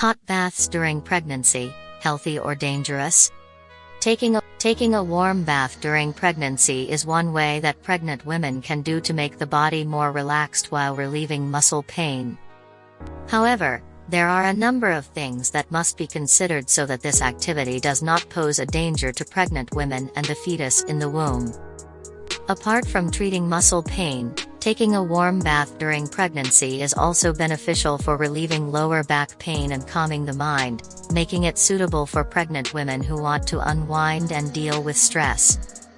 Hot baths during pregnancy, healthy or dangerous? Taking a, taking a warm bath during pregnancy is one way that pregnant women can do to make the body more relaxed while relieving muscle pain. However, there are a number of things that must be considered so that this activity does not pose a danger to pregnant women and the fetus in the womb. Apart from treating muscle pain, taking a warm bath during pregnancy is also beneficial for relieving lower back pain and calming the mind, making it suitable for pregnant women who want to unwind and deal with stress.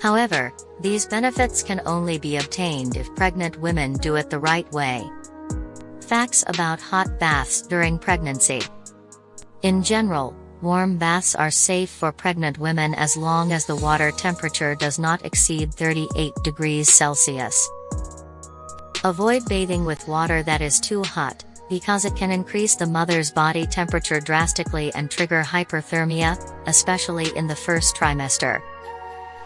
However, these benefits can only be obtained if pregnant women do it the right way. Facts about hot baths during pregnancy. In general, Warm baths are safe for pregnant women as long as the water temperature does not exceed 38 degrees Celsius. Avoid bathing with water that is too hot, because it can increase the mother's body temperature drastically and trigger hyperthermia, especially in the first trimester.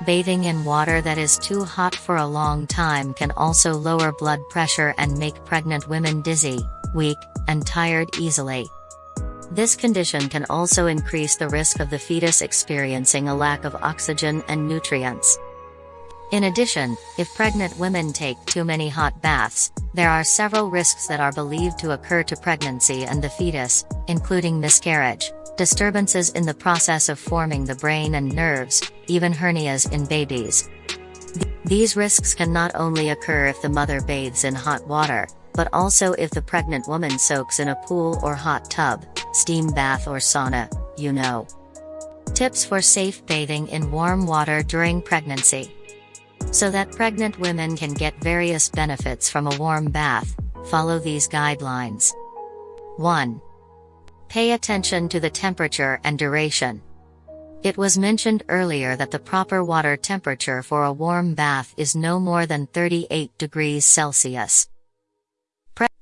Bathing in water that is too hot for a long time can also lower blood pressure and make pregnant women dizzy, weak, and tired easily. This condition can also increase the risk of the fetus experiencing a lack of oxygen and nutrients. In addition, if pregnant women take too many hot baths, there are several risks that are believed to occur to pregnancy and the fetus, including miscarriage, disturbances in the process of forming the brain and nerves, even hernias in babies. These risks can not only occur if the mother bathes in hot water, but also if the pregnant woman soaks in a pool or hot tub, steam bath or sauna, you know. Tips for safe bathing in warm water during pregnancy. So that pregnant women can get various benefits from a warm bath, follow these guidelines. 1. Pay attention to the temperature and duration. It was mentioned earlier that the proper water temperature for a warm bath is no more than 38 degrees Celsius.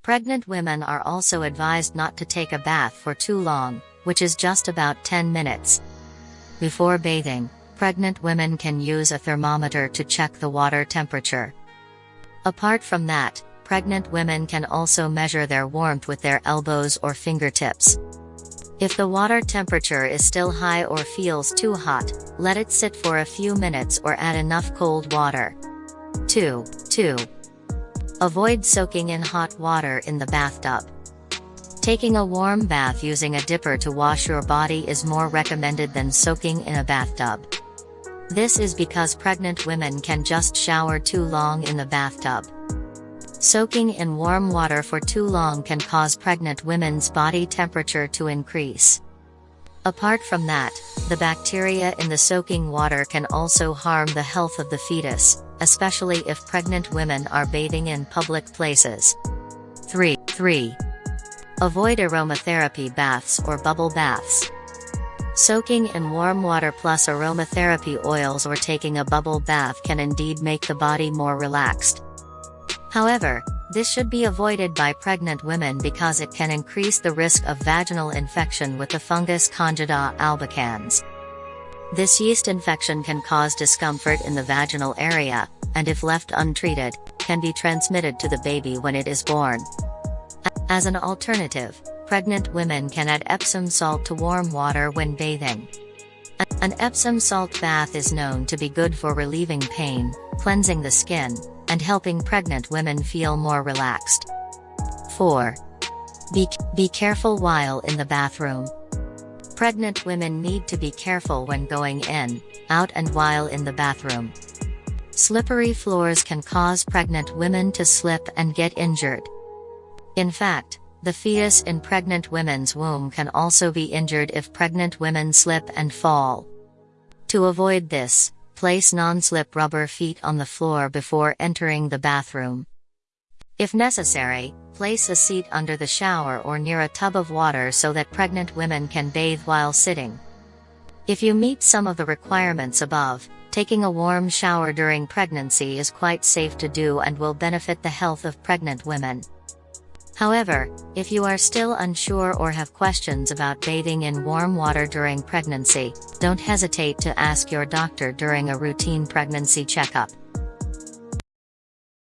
Pregnant women are also advised not to take a bath for too long, which is just about 10 minutes. Before bathing, pregnant women can use a thermometer to check the water temperature. Apart from that, pregnant women can also measure their warmth with their elbows or fingertips. If the water temperature is still high or feels too hot, let it sit for a few minutes or add enough cold water. 2. 2. Avoid soaking in hot water in the bathtub. Taking a warm bath using a dipper to wash your body is more recommended than soaking in a bathtub. This is because pregnant women can just shower too long in the bathtub. Soaking in warm water for too long can cause pregnant women's body temperature to increase. Apart from that, the bacteria in the soaking water can also harm the health of the fetus, especially if pregnant women are bathing in public places. 3. 3. Avoid aromatherapy baths or bubble baths. Soaking in warm water plus aromatherapy oils or taking a bubble bath can indeed make the body more relaxed. However, this should be avoided by pregnant women because it can increase the risk of vaginal infection with the fungus Candida albicans. This yeast infection can cause discomfort in the vaginal area, and if left untreated, can be transmitted to the baby when it is born. As an alternative, pregnant women can add Epsom salt to warm water when bathing. An Epsom salt bath is known to be good for relieving pain, cleansing the skin, and helping pregnant women feel more relaxed. 4. Be, be careful while in the bathroom. Pregnant women need to be careful when going in, out and while in the bathroom. Slippery floors can cause pregnant women to slip and get injured. In fact, the fetus in pregnant women's womb can also be injured if pregnant women slip and fall. To avoid this, place non-slip rubber feet on the floor before entering the bathroom. If necessary, place a seat under the shower or near a tub of water so that pregnant women can bathe while sitting. If you meet some of the requirements above, taking a warm shower during pregnancy is quite safe to do and will benefit the health of pregnant women. However, if you are still unsure or have questions about bathing in warm water during pregnancy, don't hesitate to ask your doctor during a routine pregnancy checkup.